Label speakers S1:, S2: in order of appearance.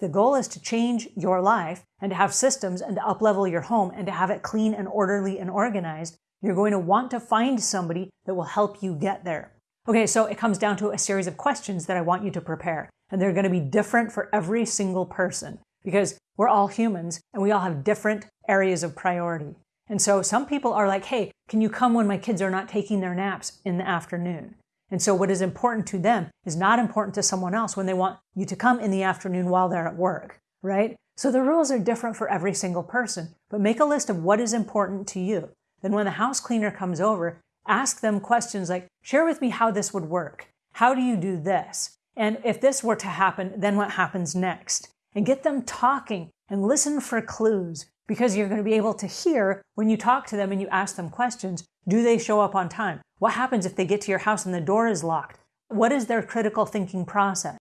S1: the goal is to change your life and to have systems and to uplevel your home and to have it clean and orderly and organized, you're going to want to find somebody that will help you get there. Okay, so it comes down to a series of questions that I want you to prepare. And they're going to be different for every single person because we're all humans and we all have different areas of priority. And so some people are like, hey, can you come when my kids are not taking their naps in the afternoon? And so what is important to them is not important to someone else when they want you to come in the afternoon while they're at work, right? So the rules are different for every single person, but make a list of what is important to you. Then when the house cleaner comes over, ask them questions like, share with me how this would work. How do you do this? And if this were to happen, then what happens next? And get them talking and listen for clues because you're going to be able to hear when you talk to them and you ask them questions. Do they show up on time? What happens if they get to your house and the door is locked? What is their critical thinking process?